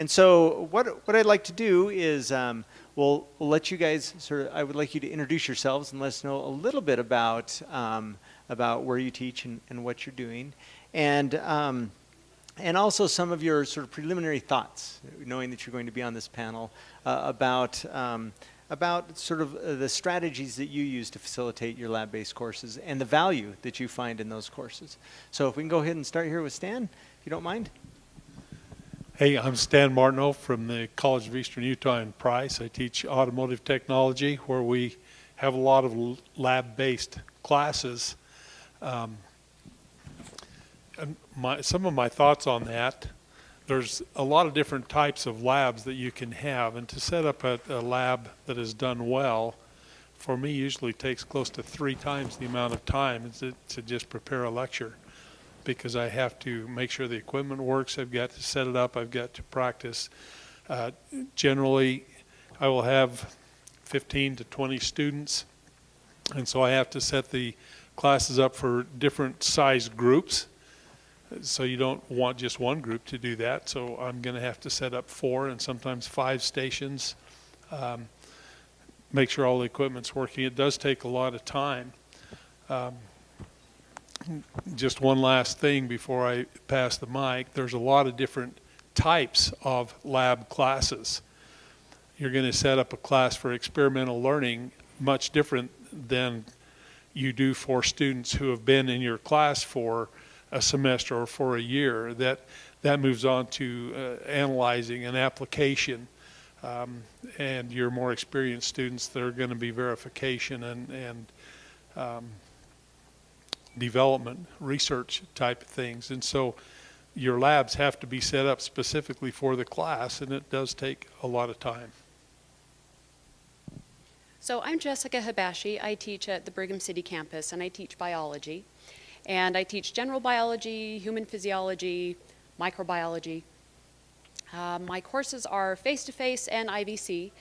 And so what, what I'd like to do is um, we'll, we'll let you guys sort of, I would like you to introduce yourselves and let us know a little bit about, um, about where you teach and, and what you're doing. And, um, and also some of your sort of preliminary thoughts, knowing that you're going to be on this panel, uh, about, um, about sort of uh, the strategies that you use to facilitate your lab-based courses and the value that you find in those courses. So if we can go ahead and start here with Stan, if you don't mind. Hey, I'm Stan Martineau from the College of Eastern Utah in Price. I teach automotive technology where we have a lot of lab-based classes. Um, my, some of my thoughts on that, there's a lot of different types of labs that you can have and to set up a, a lab that is done well, for me usually takes close to three times the amount of time to, to just prepare a lecture because I have to make sure the equipment works. I've got to set it up. I've got to practice. Uh, generally, I will have 15 to 20 students, and so I have to set the classes up for different size groups. So you don't want just one group to do that. So I'm going to have to set up four and sometimes five stations. Um, make sure all the equipment's working. It does take a lot of time. Um, just one last thing before I pass the mic. There's a lot of different types of lab classes. You're going to set up a class for experimental learning much different than you do for students who have been in your class for a semester or for a year. That that moves on to uh, analyzing an application. Um, and your more experienced students, they're going to be verification and, and um, development, research type things. And so your labs have to be set up specifically for the class, and it does take a lot of time. So I'm Jessica Habashi. I teach at the Brigham City campus, and I teach biology. And I teach general biology, human physiology, microbiology. Uh, my courses are face-to-face -face and IVC.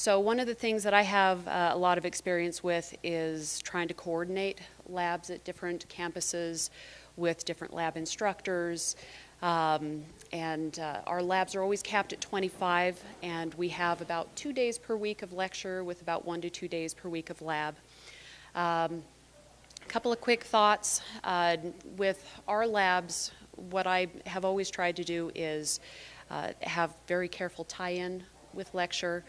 So one of the things that I have uh, a lot of experience with is trying to coordinate labs at different campuses with different lab instructors. Um, and uh, our labs are always capped at 25, and we have about two days per week of lecture with about one to two days per week of lab. Um, a couple of quick thoughts. Uh, with our labs, what I have always tried to do is uh, have very careful tie-in with lecture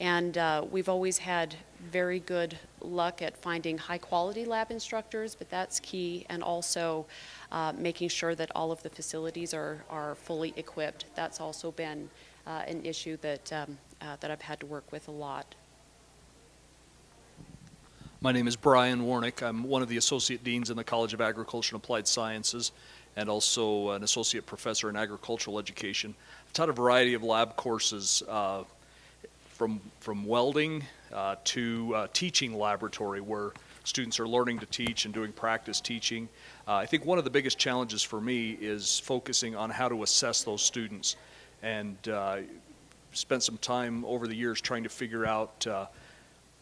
and uh, we've always had very good luck at finding high quality lab instructors, but that's key. And also uh, making sure that all of the facilities are, are fully equipped. That's also been uh, an issue that, um, uh, that I've had to work with a lot. My name is Brian Warnick. I'm one of the associate deans in the College of Agriculture and Applied Sciences and also an associate professor in agricultural education. I've taught a variety of lab courses uh, from, from welding uh, to uh, teaching laboratory where students are learning to teach and doing practice teaching. Uh, I think one of the biggest challenges for me is focusing on how to assess those students. And uh, spent some time over the years trying to figure out uh,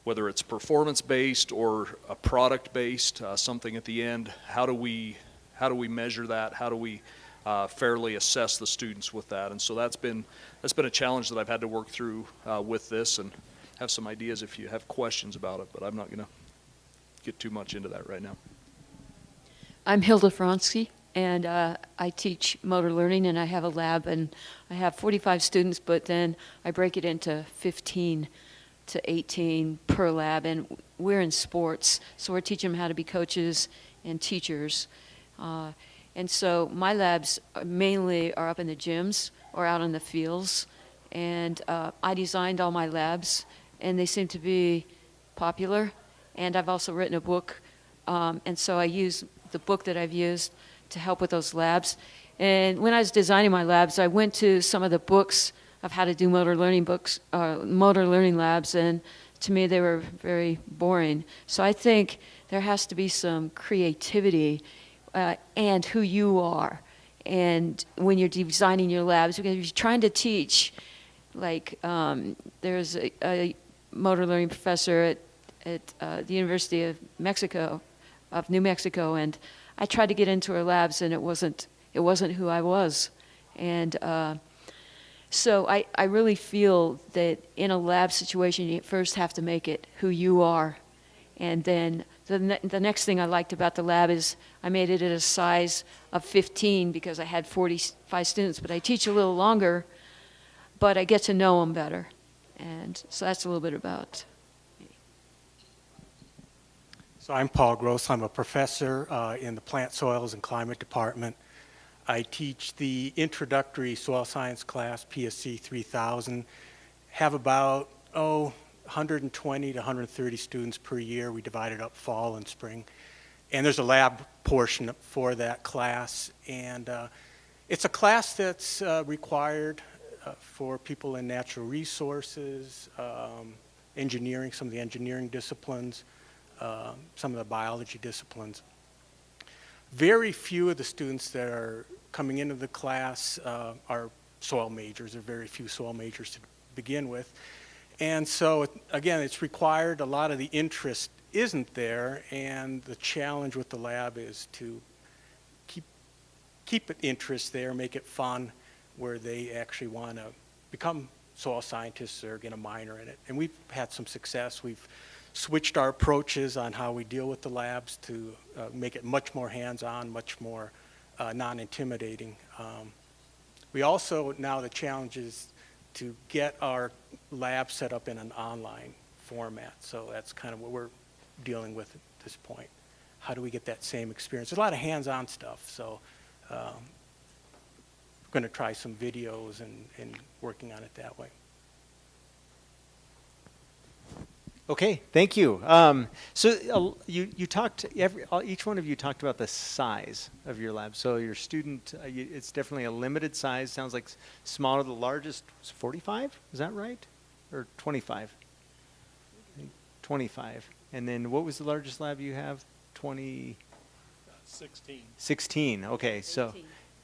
whether it's performance based or a product based uh, something at the end. How do we how do we measure that? How do we uh, fairly assess the students with that. And so that's been that's been a challenge that I've had to work through uh, with this, and have some ideas if you have questions about it. But I'm not going to get too much into that right now. I'm Hilda Fronske, and uh, I teach motor learning, and I have a lab, and I have 45 students, but then I break it into 15 to 18 per lab, and we're in sports, so we're teaching them how to be coaches and teachers. Uh, and so my labs mainly are up in the gyms or out in the fields. And uh, I designed all my labs, and they seem to be popular. And I've also written a book, um, and so I use the book that I've used to help with those labs. And when I was designing my labs, I went to some of the books of how to do motor learning books, uh, motor learning labs, and to me they were very boring. So I think there has to be some creativity uh, and who you are. And when you're designing your labs, because you're trying to teach, like um, there's a, a, motor learning professor at, at uh, the University of Mexico, of New Mexico, and I tried to get into her labs, and it wasn't it wasn't who I was, and uh, So I, I really feel that in a lab situation, you first have to make it who you are. And then the, ne- the next thing I liked about the lab is I made it at a size of 15 because I had 45 students, but I teach a little longer, but I get to know them better. And so that's a little bit about So I'm Paul Grossl. I'm a professor uh, in the Plant Soils and Climate Department. I teach the introductory soil science class, PSC 3000. Have about, oh, 120 to 130 students per year. We divide it up fall and spring. And there's a lab portion for that class. And uh, it's a class that's uh, required uh, for people in natural resources, um, engineering, some of the engineering disciplines, uh, some of the biology disciplines. Very few of the students that are coming into the class uh, are soil majors. There are very few soil majors to begin with. And so, again, it's required. A lot of the interest isn't there, and the challenge with the lab is to keep, keep it interest there, make it fun, where they actually want to become soil scientists or get a minor in it. And we've had some success. We've switched our approaches on how we deal with the labs to uh, make it much more hands-on, much more uh, non-intimidating. Um, we also, now the challenge is to get our lab set up in an online format. So that's kind of what we're dealing with at this point. How do we get that same experience? There's a lot of hands-on stuff, so um, we're going to try some videos and, and working on it that way. Okay, thank you. Um, so uh, you, you talked, every, all- each one of you talked about the size of your lab. So your student, uh, you, it's definitely a limited size. Sounds like s- smaller. The largest was 45. Is that right? Or 25? 25. And then what was the largest lab you have? 20, 16. 16. Okay, so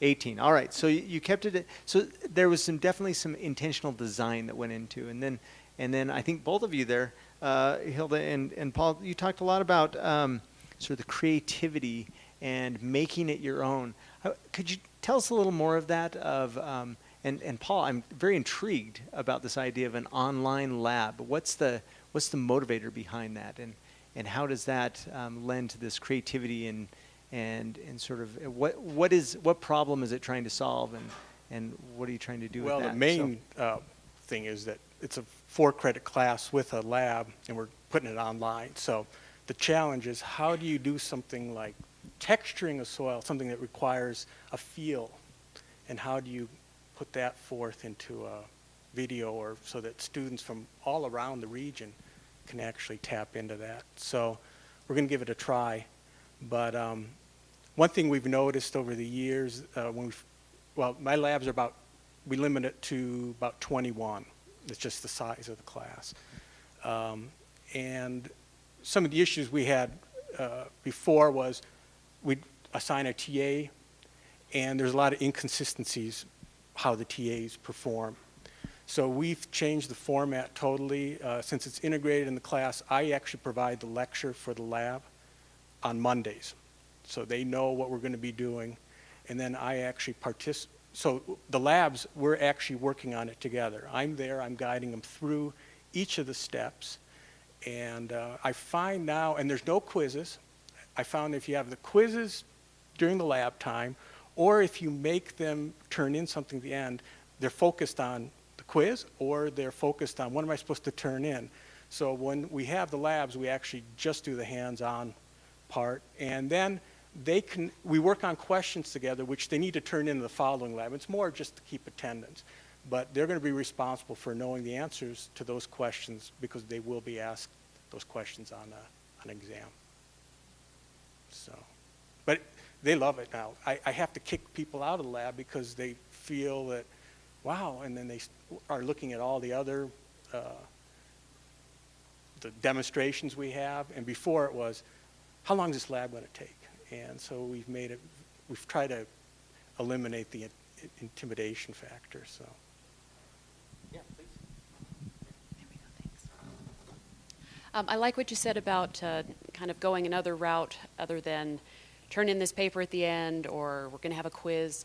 18. All right. So you, you kept it. At, so there was some definitely some intentional design that went into, and then and then I think both of you there, uh, Hilda and and Paul, you talked a lot about um, sort of the creativity and making it your own. Uh, Could you tell us a little more of that? Of um, and and Paul, I'm very intrigued about this idea of an online lab. What's the what's the motivator behind that, and and how does that um, lend to this creativity and and and sort of uh, what what is what problem is it trying to solve and and what are you trying to do Well, with that? the main uh, thing is that it's a four-credit class with a lab, and we're putting it online. So the challenge is how do you do something like texturing a soil, something that requires a feel, and how do you put that forth into a video or so that students from all around the region can actually tap into that. So we're going to give it a try. But um, one thing we've noticed over the years, uh, when well, my labs are about, we limit it to about 21. It's just the size of the class. Um, and some of the issues we had uh, before was we'd assign a TA, and there's a lot of inconsistencies how the TAs perform. So we've changed the format totally. Uh, since it's integrated in the class, I actually provide the lecture for the lab on Mondays. So they know what we're going to be doing. And then I actually participate. So the labs, we're actually working on it together. I'm there, I'm guiding them through each of the steps. And uh, I find now, and there's no quizzes, I found if you have the quizzes during the lab time, or if you make them turn in something at the end, they're focused on the quiz or they're focused on what am I supposed to turn in. So when we have the labs, we actually just do the hands-on part. And then they can, we work on questions together, which they need to turn into the following lab. It's more just to keep attendance. But they're going to be responsible for knowing the answers to those questions because they will be asked those questions on a, an exam. So, but they love it now. I, I have to kick people out of the lab because they feel that, wow, and then they are looking at all the other uh, the demonstrations we have. And before it was, how long is this lab going to take? And so we've made it, we've tried to eliminate the in- intimidation factor, so. Yeah, please. There we go, thanks. Um, I like what you said about uh, kind of going another route other than turn in this paper at the end or we're going to have a quiz.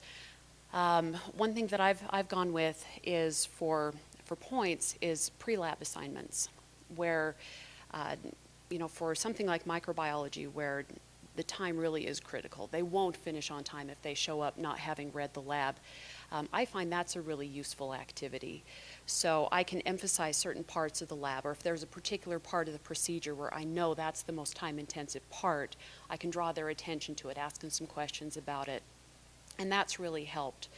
Um, one thing that I've, I've gone with is for, for points is pre-lab assignments, where, uh, you know, for something like microbiology, where the time really is critical. They won't finish on time if they show up not having read the lab. Um, I find that's a really useful activity. So I can emphasize certain parts of the lab, or if there's a particular part of the procedure where I know that's the most time-intensive part, I can draw their attention to it, ask them some questions about it. And that's really helped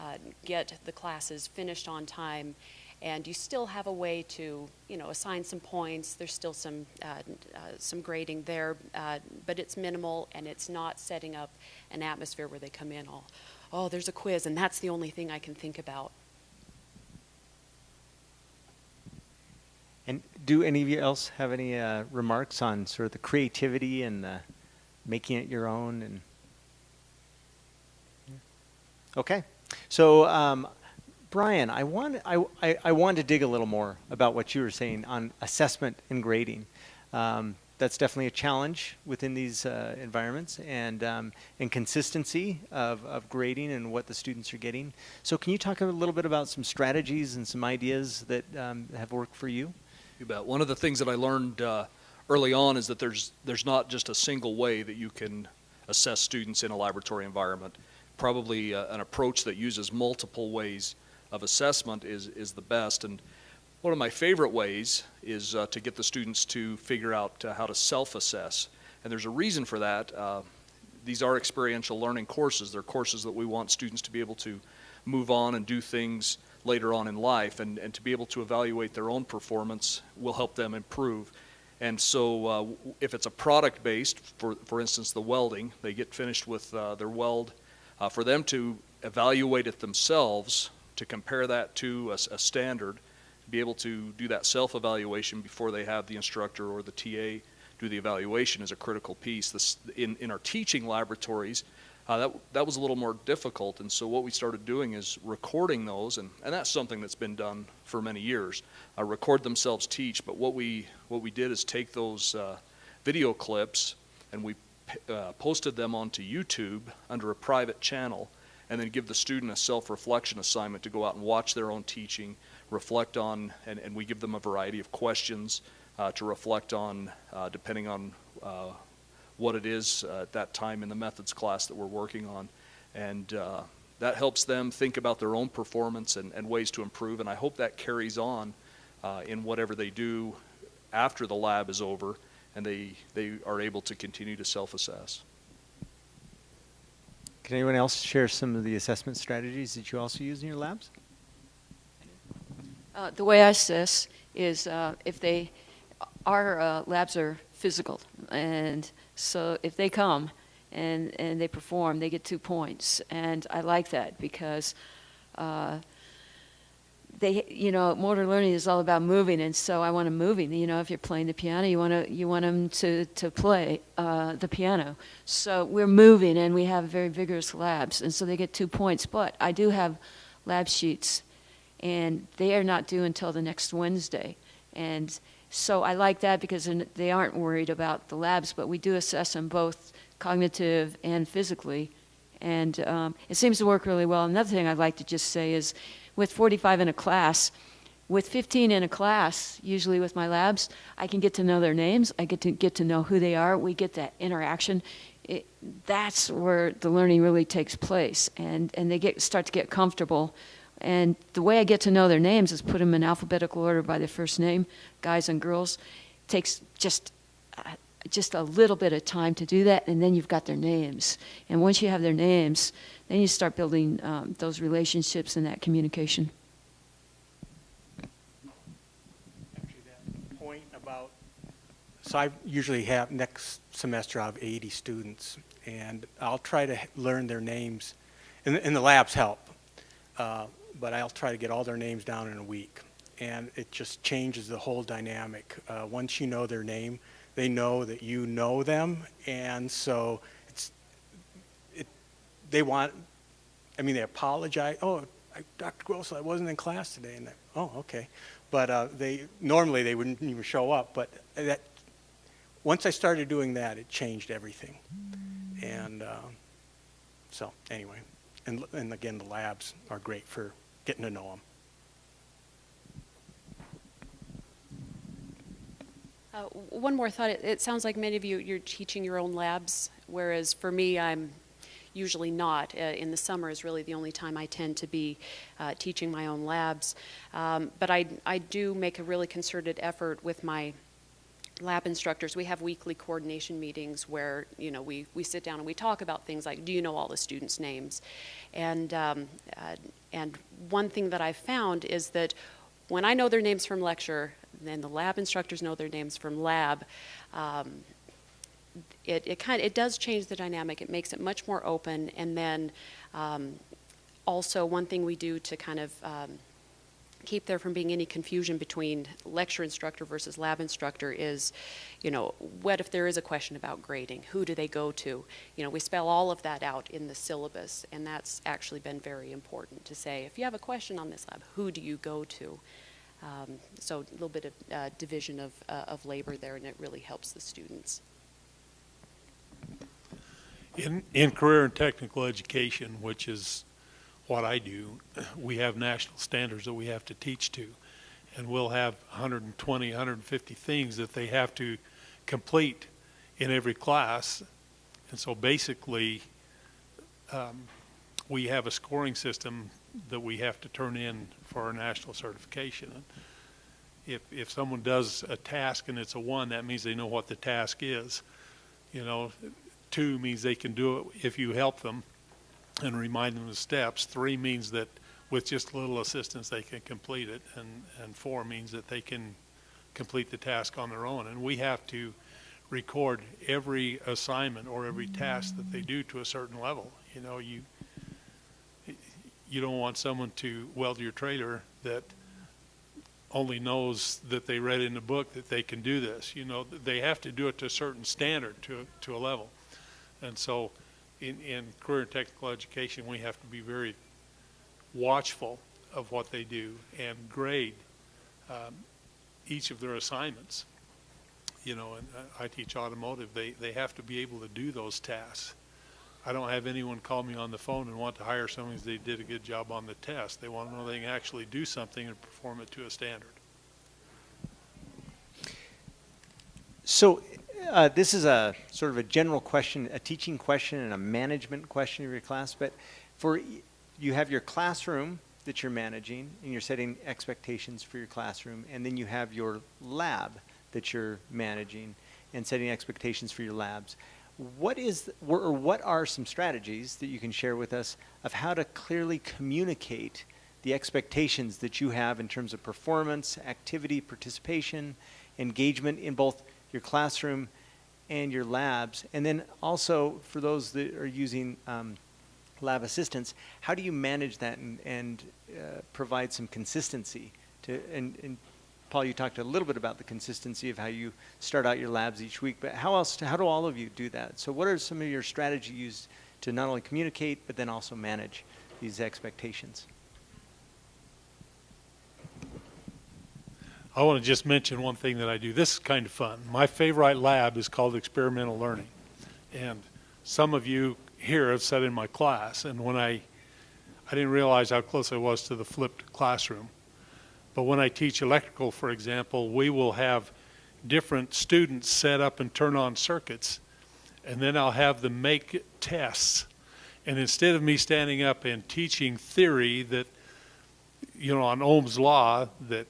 uh, get the classes finished on time. And you still have a way to, you know, assign some points. There's still some uh, uh, some grading there, uh, but it's minimal and it's not setting up an atmosphere where they come in all, oh, there's a quiz and that's the only thing I can think about. And do any of you else have any uh, remarks on sort of the creativity and the making it your own? And okay, so um, Brian, I want I, I, I want to dig a little more about what you were saying on assessment and grading. Um, that's definitely a challenge within these uh, environments and um, and consistency of, of grading and what the students are getting. So can you talk a little bit about some strategies and some ideas that um, have worked for you? You bet. One of the things that I learned uh, early on is that there's there's not just a single way that you can assess students in a laboratory environment. Probably uh, an approach that uses multiple ways of assessment is is the best. And one of my favorite ways is uh, to get the students to figure out uh, how to self-assess. And there's a reason for that. Uh, these are experiential learning courses. They're courses that we want students to be able to move on and do things later on in life and, and to be able to evaluate their own performance will help them improve. And so uh, if it's a product based, for, for instance, the welding, they get finished with uh, their weld, uh, for them to evaluate it themselves, to compare that to a, a standard, be able to do that self-evaluation before they have the instructor or the TA do the evaluation is a critical piece. This, in, in our teaching laboratories, uh, that, that was a little more difficult, and so what we started doing is recording those, and, and that's something that's been done for many years. Uh, record themselves teach, but what we, what we did is take those uh, video clips and we uh, posted them onto YouTube under a private channel, and then give the student a self-reflection assignment to go out and watch their own teaching, reflect on, and, and we give them a variety of questions uh, to reflect on, uh, depending on uh, what it is uh, at that time in the methods class that we're working on. And uh, that helps them think about their own performance and, and, ways to improve. And I hope that carries on uh, in whatever they do after the lab is over and they, they are able to continue to self-assess. Can anyone else share some of the assessment strategies that you also use in your labs? Uh, the way I assess is uh, if they, our uh, labs are physical, and so if they come and, and they perform, they get two points. And I like that because uh, they, you know, motor learning is all about moving, and so I want them moving. You know, if you're playing the piano, you want to you want them to to play uh, the piano. So we're moving, and we have very vigorous labs, and so they get two points. But I do have lab sheets and they are not due until the next Wednesday. And so I like that because they aren't worried about the labs, but we do assess them both cognitive and physically. And um, it seems to work really well. Another thing I'd like to just say is with 45 in a class, with 15 in a class, usually with my labs, I can get to know their names. I get to get to know who they are. We get that interaction. It, that's where the learning really takes place, and and they get start to get comfortable and the way I get to know their names is put them in alphabetical order by their first name, guys and girls. It takes just uh, just a little bit of time to do that, and then you've got their names. And once you have their names, then you start building um, those relationships and that communication. So I usually have, next semester I have 80 students, and I'll try to learn their names, and, and the labs help. Uh, but I'll try to get all their names down in a week. And it just changes the whole dynamic. Uh, once you know their name, they know that you know them, and so it's, it, they want, I mean, they apologize. Oh, I, Dr. Grossl, I wasn't in class today, and they, oh, okay. But uh, they normally they wouldn't even show up. But that once I started doing that, it changed everything. And uh, so anyway, And, and again, the labs are great for getting to know them. Uh, One more thought. It, it sounds like many of you, you're teaching your own labs, whereas for me, I'm usually not. Uh, in the summer is really the only time I tend to be uh, teaching my own labs. Um, but I, I do make a really concerted effort with my lab instructors. We have weekly coordination meetings where, you know, we, we sit down and we talk about things like, do you know all the students' names? And, um, uh, and one thing that I've found is that when I know their names from lecture, then the lab instructors know their names from lab. Um, it, it kind of, it does change the dynamic. It makes it much more open. And then um, also one thing we do to kind of um, keep there from being any confusion between lecture instructor versus lab instructor is, you know, what if there is a question about grading? Who do they go to? You know, we spell all of that out in the syllabus, and that's actually been very important to say, if you have a question on this lab, who do you go to? Um, so a little bit of uh, division of, uh, of labor there, and it really helps the students. In, in career and technical education, which is what I do, we have national standards that we have to teach to. And we'll have 120, 150 things that they have to complete in every class. And so basically, um, we have a scoring system that we have to turn in for our national certification. If, if someone does a task and it's a one, that means they know what the task is. You know, two means they can do it if you help them and remind them of the steps. Three means that with just a little assistance, they can complete it. And, and four means that they can complete the task on their own. And we have to record every assignment or every task that they do to a certain level. You know, you, you don't want someone to weld your trailer that only knows that they read in the book that they can do this. You know, they have to do it to a certain standard, to, to a level. And so in, in career and technical education, we have to be very watchful of what they do and grade um, each of their assignments. You know, and I I teach automotive, they, they have to be able to do those tasks. I don't have anyone call me on the phone and want to hire someone because they did a good job on the test. They want to know they can actually do something and perform it to a standard. So uh, this is a sort of a general question, a teaching question and a management question of your class, but for, you have your classroom that you're managing and you're setting expectations for your classroom, and then you have your lab that you're managing and setting expectations for your labs. What is, or what are some strategies that you can share with us of how to clearly communicate the expectations that you have in terms of performance, activity, participation, engagement in both your classroom and your labs? And then also for those that are using um, lab assistants, how do you manage that and, and uh, provide some consistency to, and, and Paul, you talked a little bit about the consistency of how you start out your labs each week, but how else, how do all of you do that? So what are some of your strategies to not only communicate, but then also manage these expectations? I want to just mention one thing that I do. This is kind of fun. My favorite lab is called experimental learning. And some of you here have sat in my class, and when I, I didn't realize how close I was to the flipped classroom. But when I teach electrical, for example, we will have different students set up and turn on circuits, and then I'll have them make tests. And instead of me standing up and teaching theory that, you know, on Ohm's law, that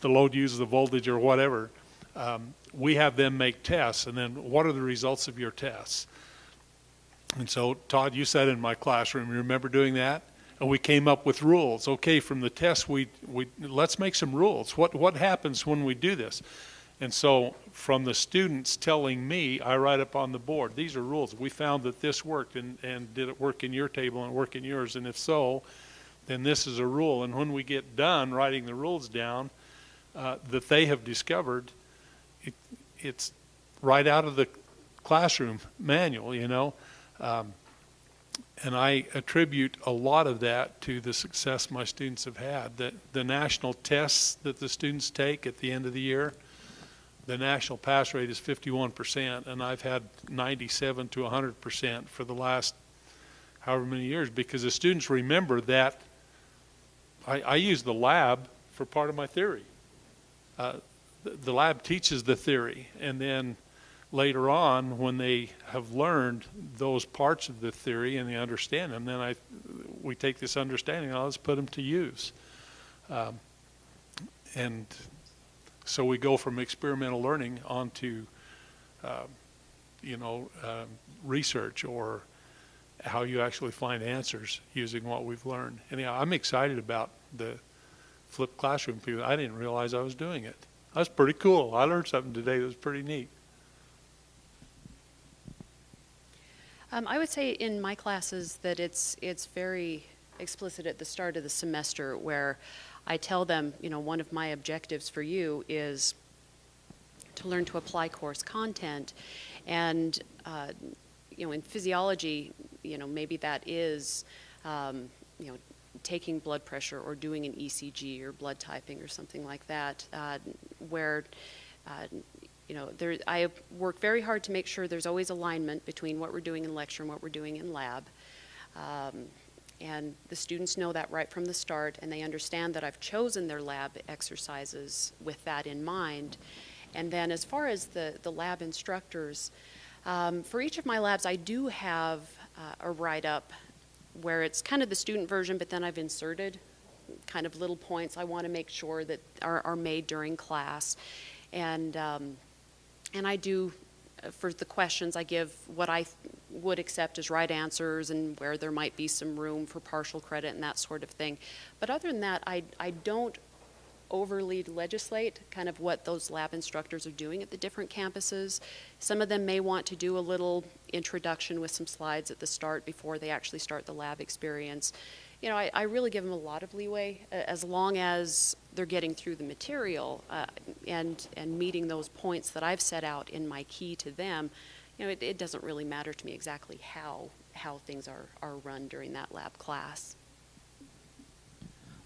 the load uses the voltage or whatever, um, we have them make tests, and then what are the results of your tests? And so, Todd, you sat in my classroom. You remember doing that? And we came up with rules. Okay, from the test, we, we let's make some rules. What what happens when we do this? And so, from the students telling me, I write up on the board. These are rules. We found that this worked, and and did it work in your table and work in yours? And if so, then this is a rule. And when we get done writing the rules down uh, that they have discovered, it, it's right out of the classroom manual. You know. Um, and I attribute a lot of that to the success my students have had. The, the national tests that the students take at the end of the year, the national pass rate is 51%, and I've had 97 to 100% for the last however many years, because the students remember that I, I use the lab for part of my theory. Uh, the, the lab teaches the theory, and then later on, when they have learned those parts of the theory and they understand them, then I, we take this understanding and let's put them to use. Um, and so we go from experimental learning onto, um, you know, um, research or how you actually find answers using what we've learned. Anyhow, I'm excited about the flipped classroom I didn't realize I was doing it. That's pretty cool. I learned something today that was pretty neat. Um, I would say in my classes that it's it's very explicit at the start of the semester where I tell them, you know, one of my objectives for you is to learn to apply course content, and uh, you know, in physiology, you know, maybe that is, um, you know, taking blood pressure or doing an ECG or blood typing or something like that, uh, where uh, you know, there, I work very hard to make sure there's always alignment between what we're doing in lecture and what we're doing in lab. Um, and the students know that right from the start, and they understand that I've chosen their lab exercises with that in mind. And then as far as the, the lab instructors, um, for each of my labs, I do have uh, a write-up where it's kind of the student version, but then I've inserted kind of little points I want to make sure that are, are made during class. And um, and I do, uh, for the questions, I give what I would accept as right answers and where there might be some room for partial credit and that sort of thing. But other than that, I, I don't overly legislate kind of what those lab instructors are doing at the different campuses. Some of them may want to do a little introduction with some slides at the start before they actually start the lab experience you know, I, I, really give them a lot of leeway uh, as long as they're getting through the material uh, and and meeting those points that I've set out in my key to them. You know, it, it doesn't really matter to me exactly how how things are are run during that lab class.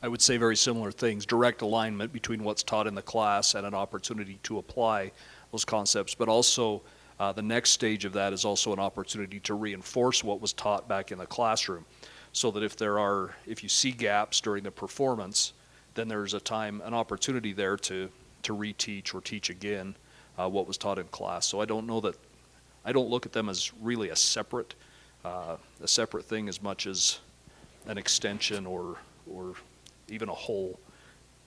I would say very similar things direct alignment between what's taught in the class and an opportunity to apply those concepts, but also uh, the next stage of that is also an opportunity to reinforce what was taught back in the classroom so that if there are, if you see gaps during the performance, then there's a time, an opportunity there to, to reteach or teach again uh, what was taught in class. So I don't know that, I don't look at them as really a separate, uh, a separate thing as much as an extension or, or even a whole,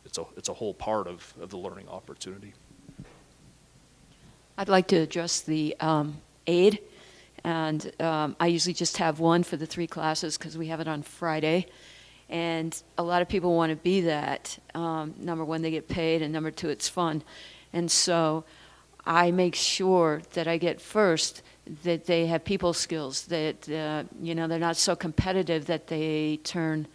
it's a, it's a whole part of, of the learning opportunity. I'd like to address the um, aide and um, I usually just have one for the three classes because we have it on Friday. And a lot of people want to be that. Um, number one, they get paid, and number two, it's fun. And so I make sure that I get first that they have people skills, that, uh, you know, they're not so competitive that they turn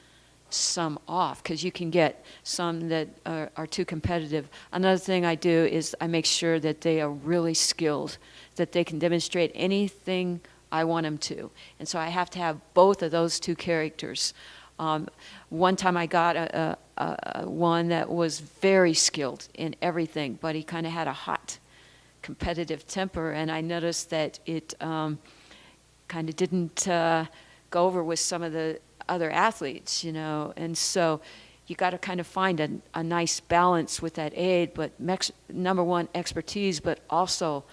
some off because you can get some that are, are, too competitive. Another thing I do is I make sure that they are really skilled that they can demonstrate anything I want them to. And so I have to have both of those two characters. Um, one time I got a, a, a, one that was very skilled in everything, but he kind of had a hot, competitive temper, and I noticed that it um, kind of didn't uh, go over with some of the other athletes, you know. And so you got to kind of find a, a nice balance with that aide, but mex- number one, expertise, but also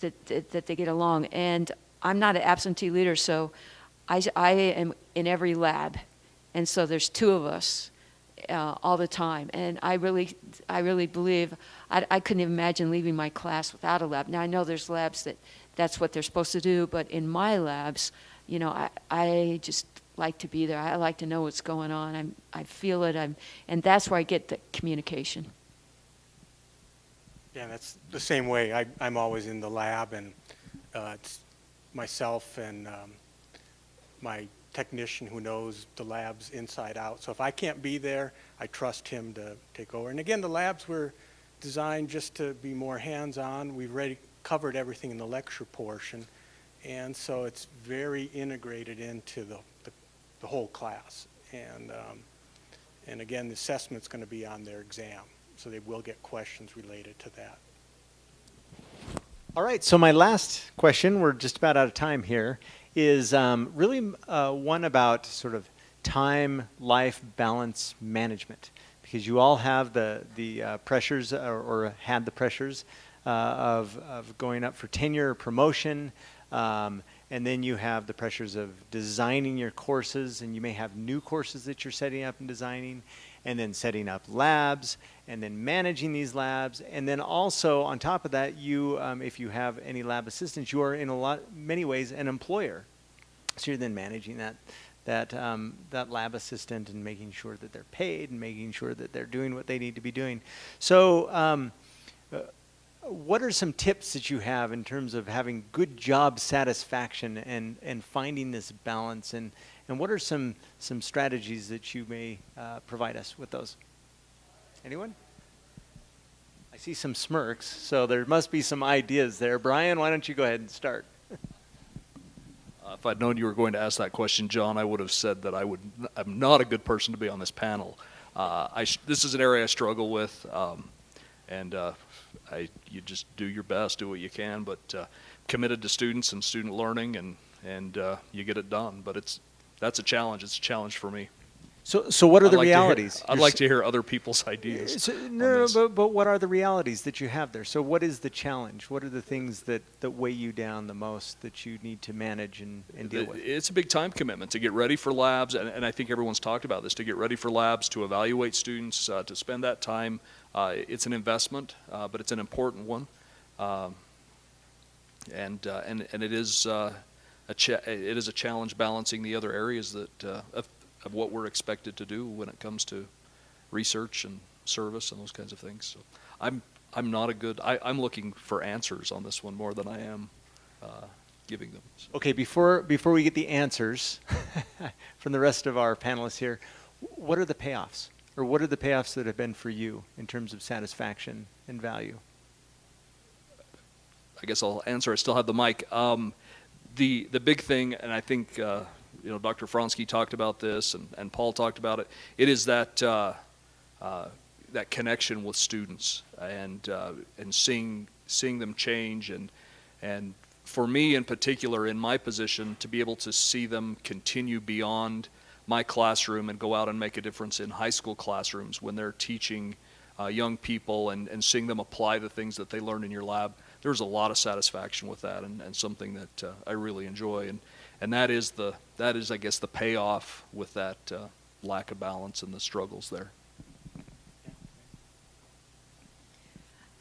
that, that, they get along. And I'm not an absentee leader, so I, I am in every lab. And so there's two of us uh, all the time. And I really, I really believe, I, I couldn't imagine leaving my class without a lab. Now I know there's labs that that's what they're supposed to do, but in my labs, you know, I, I just like to be there. I like to know what's going on. I'm, I feel it. I'm, and that's where I get the communication. Yeah, that's the same way. I, I'm always in the lab, and uh, it's myself and um, my technician who knows the labs inside out. So if I can't be there, I trust him to take over. And again, the labs were designed just to be more hands-on. We've already covered everything in the lecture portion, and so it's very integrated into the, the, the whole class. And, um, and again, the assessment's going to be on their exam so they will get questions related to that. All right, so my last question, we're just about out of time here, is um, really uh, one about sort of time life balance management because you all have the the uh, pressures or, or had the pressures uh, of of going up for tenure or promotion um, and then you have the pressures of designing your courses and you may have new courses that you're setting up and designing and then setting up labs and then managing these labs and then also on top of that you um, if you have any lab assistants you are in a lot many ways an employer so you're then managing that that um, that lab assistant and making sure that they're paid and making sure that they're doing what they need to be doing. So, um, uh, what are some tips that you have in terms of having good job satisfaction and and finding this balance and and what are some some strategies that you may uh, provide us with those? Anyone? I see some smirks, so there must be some ideas there. Brian, why don't you go ahead and start? Uh, if I'd known you were going to ask that question, John, I would have said that I would. I'm not a good person to be on this panel. Uh, I this is an area I struggle with, um, and uh, I you just do your best, do what you can, but uh, committed to students and student learning, and and uh, you get it done. But it's that's a challenge. It's a challenge for me. So, so what are I'd the like to hear- realities? I'd You're like to hear other people's ideas. So, no, but, but what are the realities that you have there? So, what is the challenge? What are the things that, that weigh you down the most that you need to manage and, and deal It- with? It's a big time commitment to get ready for labs, and, and I think everyone's talked about this, to get ready for labs, to evaluate students, uh, to spend that time. Uh, it's an investment, uh, but it's an important one. Um, and, uh, and, and it is, uh, it is a challenge balancing the other areas that, uh, of, of what we're expected to do when it comes to research and service and those kinds of things. So I'm, I'm not a good, I, I'm looking for answers on this one more than I am, uh, giving them. So. Okay, before, before we get the answers from the rest of our panelists here, what are the payoffs? Or what are the payoffs that have been for you in terms of satisfaction and value? I guess I'll answer. I still have the mic. Um, the the big thing, and I think uh, you know Dr. Fronske talked about this, and, and Paul talked about it. It is that uh, uh, that connection with students and uh, and seeing seeing them change, and and for me in particular, in my position, to be able to see them continue beyond my classroom and go out and make a difference in high school classrooms when they're teaching uh, young people and, and seeing them apply the things that they learn in your lab there's a lot of satisfaction with that and, and something that uh, I really enjoy and and that is the that is I guess the payoff with that uh, lack of balance and the struggles there.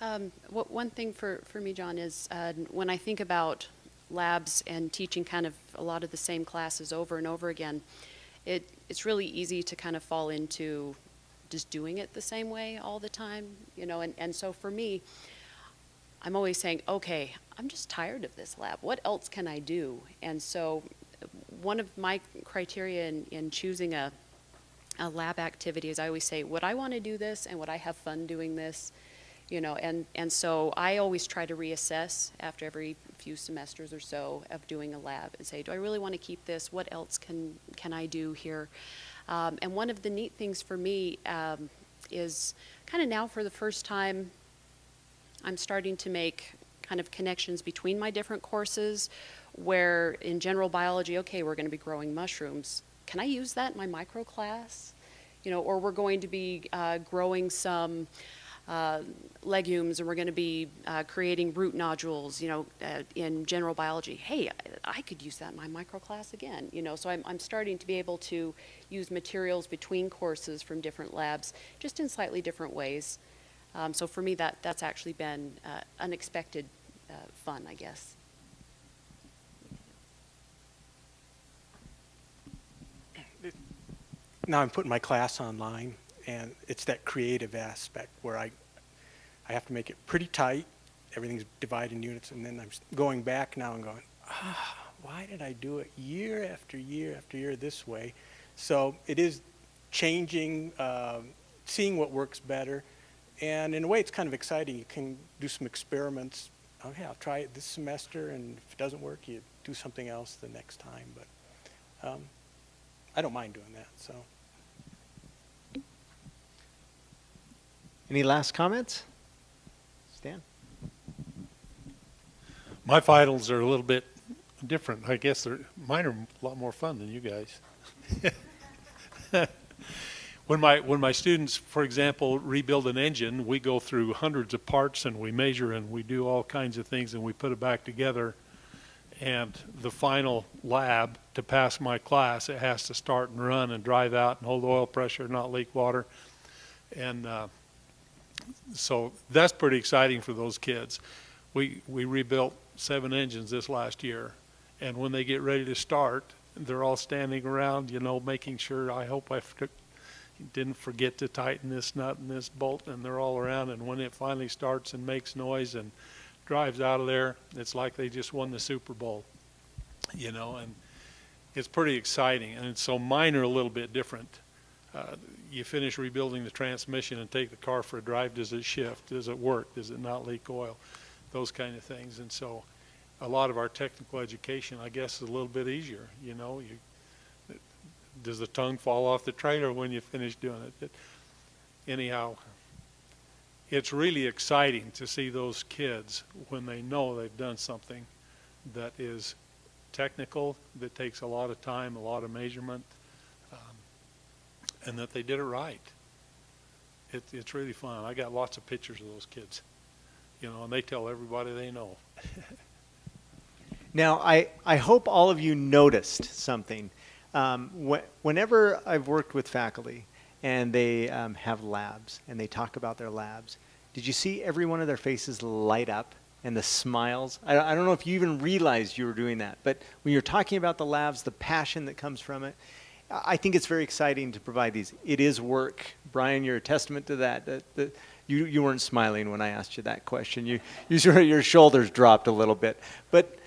Um, what, one thing for, for me, John, is uh, when I think about labs and teaching kind of a lot of the same classes over and over again, it, it's really easy to kind of fall into just doing it the same way all the time, you know, and, and so for me, I'm always saying, okay, I'm just tired of this lab. What else can I do? And so one of my criteria in, in choosing a, a lab activity is I always say, would I want to do this and would I have fun doing this? You know, and, and so I always try to reassess after every few semesters or so of doing a lab and say, do I really want to keep this? What else can, can I do here? Um, and one of the neat things for me um, is kind of now for the first time, I'm starting to make kind of connections between my different courses where in general biology, okay, we're going to be growing mushrooms. Can I use that in my micro class? You know, or we're going to be uh, growing some uh, legumes and we're going to be uh, creating root nodules, you know, uh, in general biology. Hey, I, I could use that in my micro class again, you know, so I'm, I'm starting to be able to use materials between courses from different labs just in slightly different ways. Um, so for me, that, that's actually been uh, unexpected uh, fun, I guess. now I'm putting my class online, and it's that creative aspect where I, I have to make it pretty tight. Everything's divided in units, and then I'm going back now and going, ah, why did I do it year after year after year this way? So it is changing, um, seeing what works better, and in a way, it's kind of exciting. You can do some experiments. Okay, I'll try it this semester, and if it doesn't work, you do something else the next time. But um, I don't mind doing that. So. Any last comments? Stan? My finals are a little bit different. I guess they're, mine are a lot more fun than you guys. when my when my students, for example, rebuild an engine, we go through hundreds of parts and we measure and we do all kinds of things and we put it back together. And the final lab to pass my class, it has to start and run and drive out and hold oil pressure, not leak water, and uh, so that's pretty exciting for those kids. We we rebuilt seven engines this last year, and when they get ready to start, they're all standing around, you know, making sure. I hope I didn't forget to tighten this nut and this bolt, and they're all around. And when it finally starts and makes noise and drives out of there, it's like they just won the Super Bowl, you know. And it's pretty exciting. And so mine are a little bit different. Uh, you finish rebuilding the transmission and take the car for a drive. Does it shift? Does it work? Does it not leak oil? Those kind of things. And so a lot of our technical education, I guess, is a little bit easier. You know, you, does the tongue fall off the trailer when you finish doing it? it? Anyhow, it's really exciting to see those kids when they know they've done something that is technical, that takes a lot of time, a lot of measurement, um, and that they did it right. It, it's really fun. I got lots of pictures of those kids, you know, and they tell everybody they know. Now, I, I hope all of you noticed something. Um, wh- whenever I've worked with faculty and they um, have labs and they talk about their labs, did you see every one of their faces light up and the smiles? I, I don't know if you even realized you were doing that, but when you're talking about the labs, the passion that comes from it, I think it's very exciting to provide these. It is work. Brian, you're a testament to that. that, that you, you weren't smiling when I asked you that question. You, you your shoulders dropped a little bit. But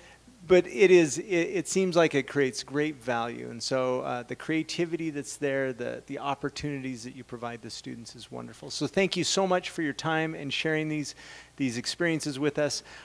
but it is it, it, seems like it creates great value. And so uh, the creativity that's there the the opportunities that you provide the students is wonderful. So thank you so much for your time and sharing these these experiences with us